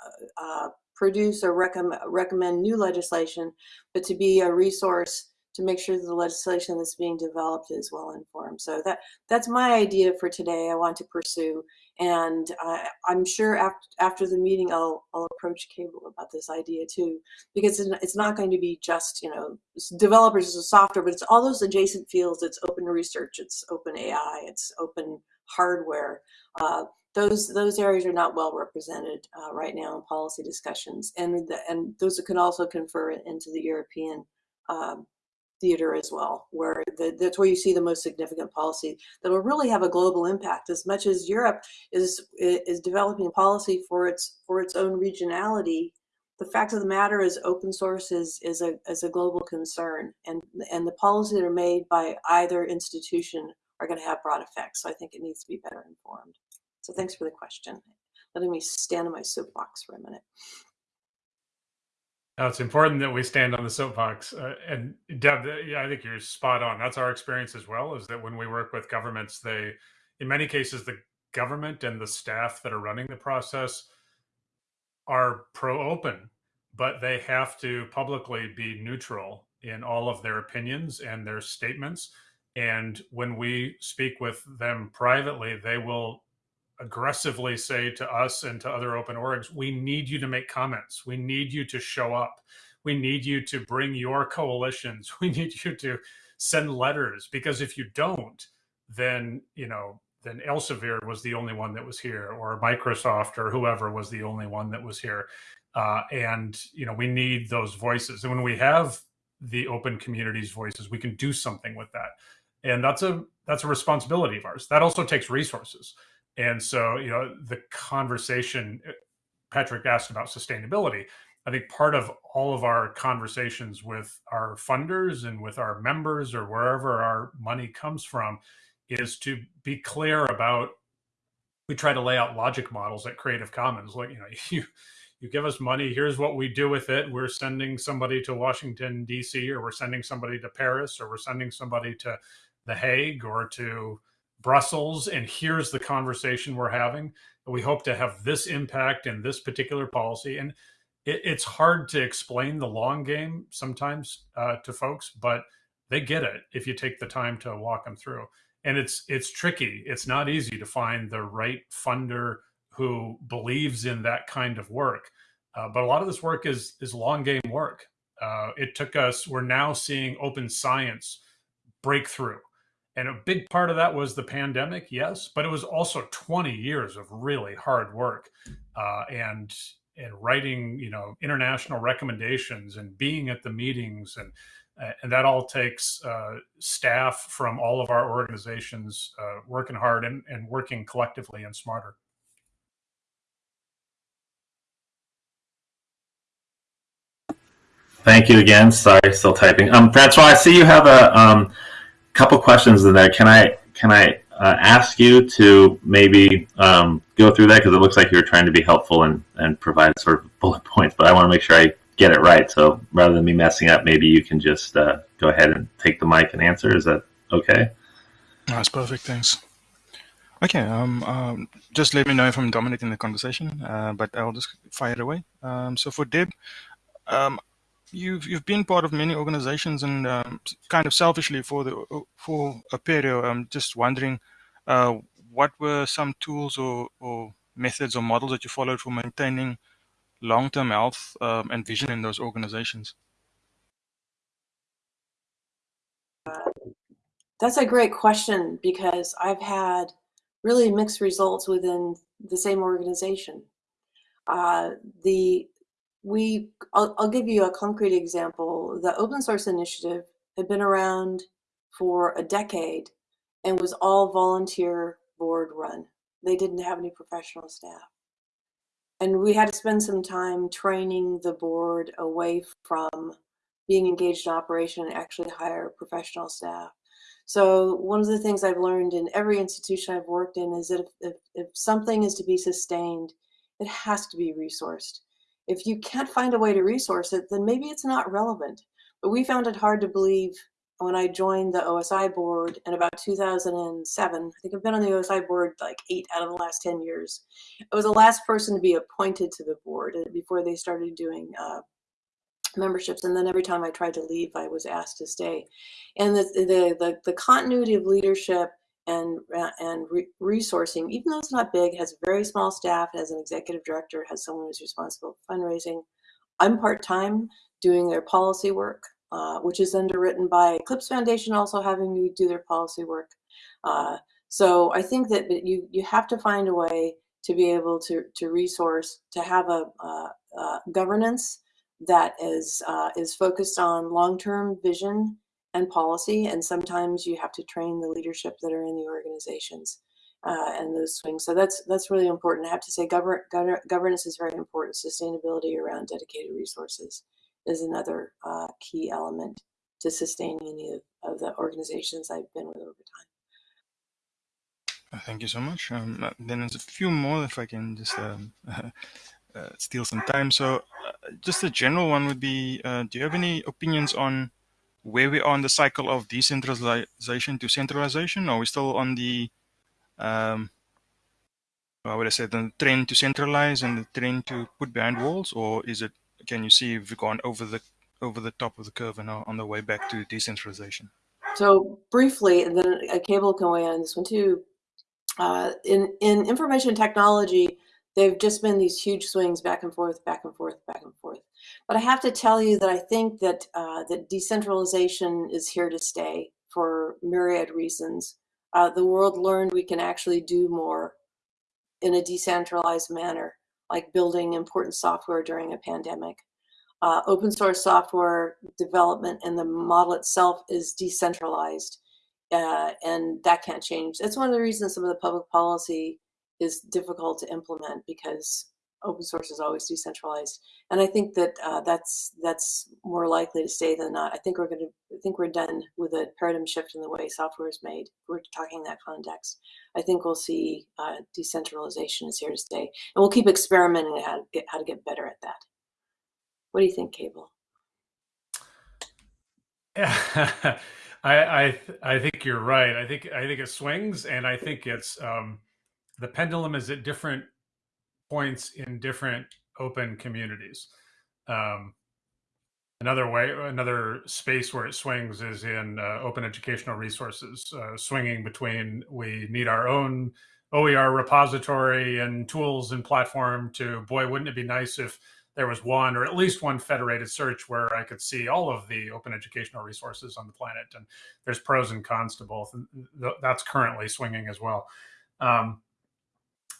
uh produce or recommend recommend new legislation, but to be a resource to make sure the legislation that's being developed is well informed. So that that's my idea for today. I want to pursue, and uh, I'm sure after after the meeting, I'll I'll approach Cable about this idea too, because it's not going to be just you know developers of software, but it's all those adjacent fields. It's open research, it's open AI, it's open hardware. Uh, those those areas are not well represented uh, right now in policy discussions, and the, and those can also confer into the European um, theater as well, where the, that's where you see the most significant policy that will really have a global impact. As much as Europe is is developing policy for its for its own regionality, the fact of the matter is open source is is a is a global concern, and and the policies that are made by either institution are going to have broad effects. So I think it needs to be better informed. So thanks for the question. Letting me stand in my soapbox for a minute. Now, it's important that we stand on the soapbox. Uh, and Deb, yeah, I think you're spot on. That's our experience as well. Is that when we work with governments, they, in many cases, the government and the staff that are running the process are pro-open, but they have to publicly be neutral in all of their opinions and their statements. And when we speak with them privately, they will aggressively say to us and to other open orgs, we need you to make comments. We need you to show up. We need you to bring your coalitions. We need you to send letters because if you don't, then, you know, then Elsevier was the only one that was here, or Microsoft or whoever was the only one that was here. Uh, and you know, we need those voices. And when we have the open communities voices, we can do something with that. And that's a that's a responsibility of ours. That also takes resources. And so, you know, the conversation uh, Patrick asked about sustainability. I think part of all of our conversations with our funders and with our members or wherever our money comes from is to be clear about we try to lay out logic models at Creative Commons. Like, you know, you you give us money, here's what we do with it. We're sending somebody to Washington, DC, or we're sending somebody to Paris, or we're sending somebody to The Hague or to Brussels, and here's the conversation we're having. We hope to have this impact in this particular policy. And it, it's hard to explain the long game sometimes uh, to folks, but they get it if you take the time to walk them through. And it's it's tricky. It's not easy to find the right funder who believes in that kind of work. Uh, but a lot of this work is is long game work. Uh, it took us. We're now seeing open science breakthrough, and a big part of that was the pandemic, yes, but it was also 20 years of really hard work, uh, and and writing, you know, international recommendations and being at the meetings and and that all takes uh, staff from all of our organizations uh, working hard and, and working collectively and smarter. Thank you again. Sorry, still typing. Um, Francois, I see you have a um, couple questions in there. Can I can I uh, ask you to maybe um, go through that because it looks like you're trying to be helpful and, and provide sort of bullet points, but I want to make sure I get it right. So rather than me messing up, maybe you can just uh, go ahead and take the mic and answer. Is that okay? That's perfect. Thanks. Okay, um, um, just let me know if I'm dominating the conversation, uh, but I'll just fire away. Um, so for Deb, um, you've you've been part of many organizations and um, kind of selfishly for the for Apereo, I'm just wondering uh, what were some tools or, or methods or models that you followed for maintaining long-term health um, and vision in those organizations? That's a great question because I've had really mixed results within the same organization. Uh, the we I'll, I'll give you a concrete example. The open source initiative had been around for a decade and was all volunteer board run. They didn't have any professional staff. And we had to spend some time training the board away from being engaged in operation and actually hire professional staff. So one of the things I've learned in every institution I've worked in is that if, if, if something is to be sustained, it has to be resourced. If you can't find a way to resource it, then maybe it's not relevant. But we found it hard to believe when I joined the OSI board in about 2007. I think I've been on the OSI board like eight out of the last 10 years. I was the last person to be appointed to the board uh, before they started doing uh, memberships. And then every time I tried to leave, I was asked to stay. And the, the, the, the continuity of leadership and uh, and re resourcing, even though it's not big, has a very small staff, has an executive director, has someone who's responsible for fundraising. I'm part-time doing their policy work, uh, which is underwritten by Eclipse Foundation, also having me do their policy work. Uh, so I think that you you have to find a way to be able to to resource to have a, governance that is uh, is focused on long-term vision and policy. And sometimes you have to train the leadership that are in the organizations uh, and those swings. So that's that's really important. I have to say govern, govern, governance is very important. Sustainability around dedicated resources is another uh, key element to sustaining any of, of, the organizations I've been with over time. Uh, thank you so much. Um, uh, then there's a few more if I can just um, uh, steal some time. So uh, just a general one would be, do you have any opinions on where we are in the cycle of decentralization to centralization? Are we still on the, um, how would I say, the trend to centralize and the trend to put behind walls, or is it? Can you see if we've gone over the over the top of the curve and are on the way back to decentralization? So briefly, and then a Cable can weigh on this one too. Uh, in in information technology, they've just been these huge swings back and forth, back and forth, back and forth. But I have to tell you that I think that uh, that decentralization is here to stay for myriad reasons. Uh, the world learned we can actually do more in a decentralized manner, like building important software during a pandemic. Uh, open source software development and the model itself is decentralized, uh, and that can't change. That's one of the reasons some of the public policy is difficult to implement because open source is always decentralized. And I think that uh, that's that's more likely to stay than not. I think we're going to I think we're done with a paradigm shift in the way software is made. We're talking that context. I think we'll see uh, decentralization is here to stay, and we'll keep experimenting how to get how to get better at that. What do you think, Cable? Yeah, I I I think you're right. I think I think it swings, and I think it's um, the pendulum is at different points in different open communities. Um, another way, another space where it swings is in uh, open educational resources, uh, swinging between we need our own OER repository and tools and platform to, boy, wouldn't it be nice if there was one or at least one federated search where I could see all of the open educational resources on the planet. And there's pros and cons to both. And th- that's currently swinging as well. Um,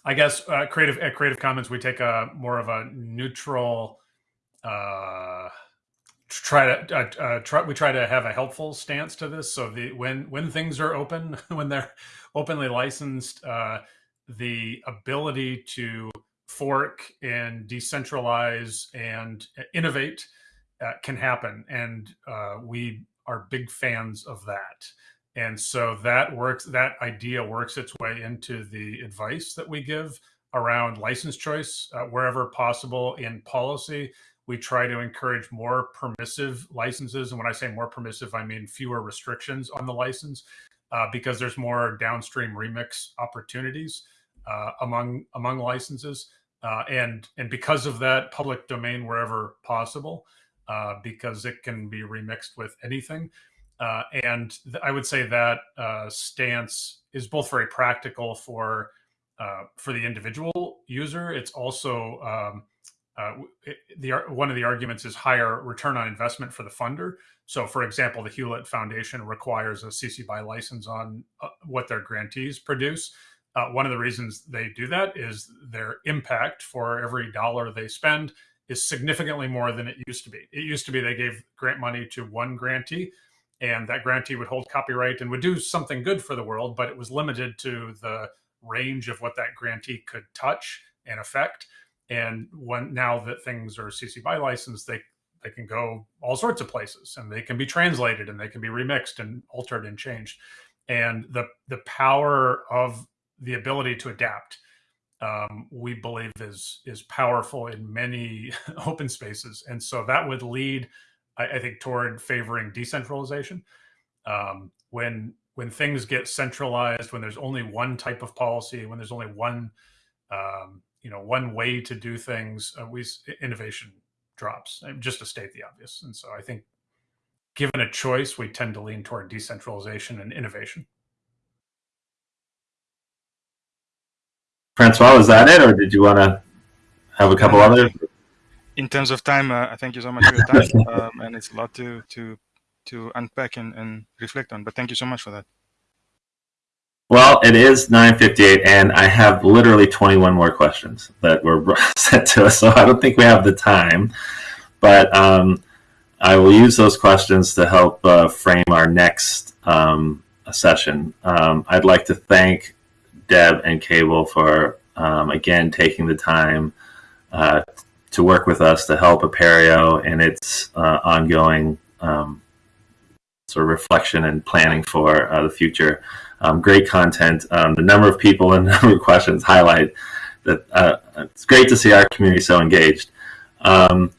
I guess uh, creative at Creative Commons we take a more of a neutral. Uh, try to uh, uh, try we try to have a helpful stance to this. So the when when things are open, when they're openly licensed, uh, the ability to fork and decentralize and innovate uh, can happen, and uh, we are big fans of that. And so that works, that idea works its way into the advice that we give around license choice uh, wherever possible in policy. We try to encourage more permissive licenses. And when I say more permissive, I mean fewer restrictions on the license uh, because there's more downstream remix opportunities uh, among among licenses. Uh, and and because of that, public domain wherever possible, uh, because it can be remixed with anything. Uh, and th- I would say that uh, stance is both very practical for uh, for the individual user. It's also um, uh, the one of the arguments is higher return on investment for the funder. So, for example, the Hewlett Foundation requires a CC BY license on uh, what their grantees produce. Uh, one of the reasons they do that is their impact for every dollar they spend is significantly more than it used to be. It used to be they gave grant money to one grantee and that grantee would hold copyright and would do something good for the world, but it was limited to the range of what that grantee could touch and affect. And when now that things are CC BY licensed, they they can go all sorts of places and they can be translated and they can be remixed and altered and changed. And the the power of the ability to adapt, um, we believe is is powerful in many open spaces. And so that would lead I, I think toward favoring decentralization. Um, when when things get centralized, when there's only one type of policy, when there's only one um, you know one way to do things, uh, we innovation drops. Uh, just to state the obvious, and so I think given a choice, we tend to lean toward decentralization and innovation. Francois, was that it, or did you want to have a couple others? In terms of time, uh, I thank you so much for your time, um, and it's a lot to to to unpack and, and reflect on. But thank you so much for that. Well, it is 9:58, and I have literally 21 more questions that were sent to us, so I don't think we have the time. But um, I will use those questions to help uh, frame our next um, session. Um, I'd like to thank Deb and Cable for um, again taking the time uh, to work with us to help Apereo in its uh, ongoing um, sort of reflection and planning for uh, the future. Um, great content. Um, the number of people and number of questions highlight that uh, it's great to see our community so engaged. Um,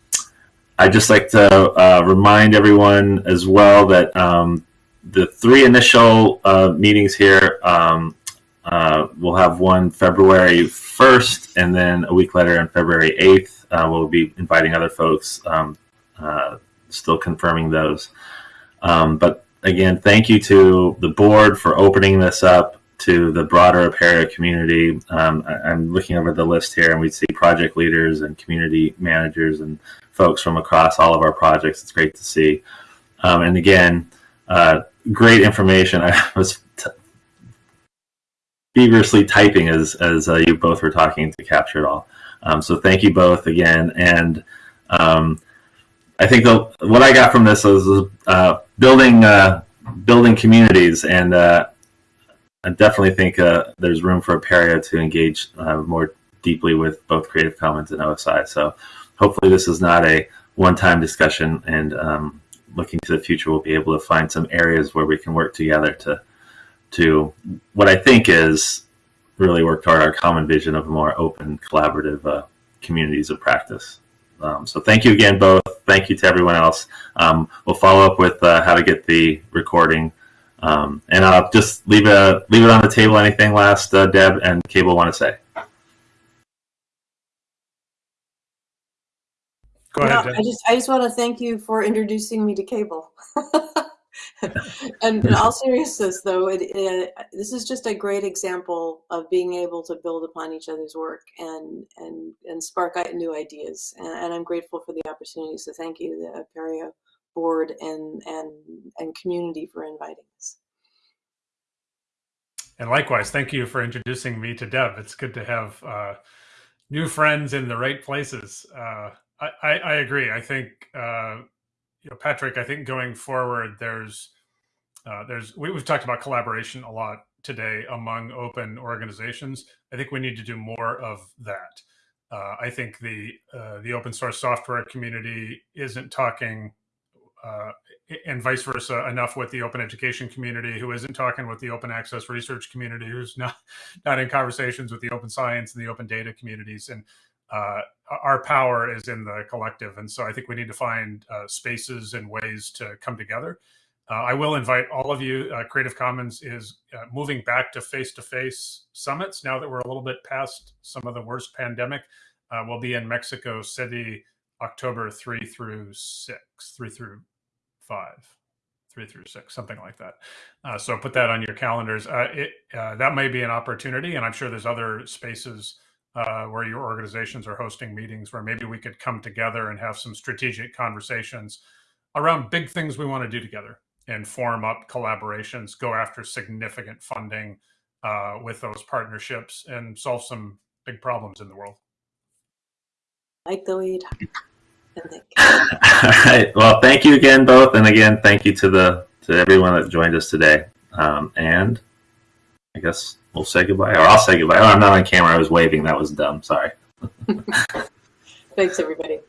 I'd just like to uh, remind everyone as well that um, the three initial uh, meetings here um, uh, we'll have one February 1st, and then a week later on February 8th uh, we'll be inviting other folks, um, uh, still confirming those. Um, but again, thank you to the board for opening this up to the broader Apereo community. Um, I, am looking over the list here, and we see project leaders and community managers and folks from across all of our projects. It's great to see. Um, and again, uh, great information. I was feverishly typing as as uh, you both were talking to capture it all. Um, so thank you both again, and um, I think the, what I got from this is uh, building uh, building communities, and uh, I definitely think uh, there's room for Apereo to engage uh, more deeply with both Creative Commons and OSI. So hopefully this is not a one-time discussion, and um, looking to the future, we'll be able to find some areas where we can work together to to what I think is really work toward our common vision of more open, collaborative uh, communities of practice. Um, so thank you again, both. Thank you to everyone else. Um, we'll follow up with uh, how to get the recording, um, and I'll just leave it leave it on the table. Anything last, uh, Deb and Cable want to say? Go ahead. Deb. I just I just want to thank you for introducing me to Cable. and in all seriousness, though, it, it, this is just a great example of being able to build upon each other's work and and and spark new ideas. And, and I'm grateful for the opportunity. So thank you, the Apereo board and and and community for inviting us. And likewise, thank you for introducing me to Deb. It's good to have uh, new friends in the right places. Uh, I, I, I agree. I think uh, you know, Patrick. I think going forward, there's uh, there's we, we've talked about collaboration a lot today among open organizations. I think we need to do more of that. Uh, I think the uh, the open source software community isn't talking uh, and vice versa enough with the open education community who isn't talking with the open access research community who's not not in conversations with the open science and the open data communities and uh, our power is in the collective and so i think we need to find uh, spaces and ways to come together uh, i will invite all of you uh, creative commons is uh, moving back to face-to-face summits now that we're a little bit past some of the worst pandemic uh, we'll be in mexico city october 3 through 6 3 through five, three through six, something like that. Uh, so put that on your calendars. Uh, it, uh, that may be an opportunity, and I'm sure there's other spaces uh, where your organizations are hosting meetings where maybe we could come together and have some strategic conversations around big things we want to do together and form up collaborations, go after significant funding uh, with those partnerships, and solve some big problems in the world. Like the lead. All right. Well, thank you again, both, and again, thank you to the to everyone that joined us today. Um, and I guess we'll say goodbye, or I'll say goodbye. Oh, I'm not on camera. I was waving. That was dumb. Sorry. Thanks, everybody.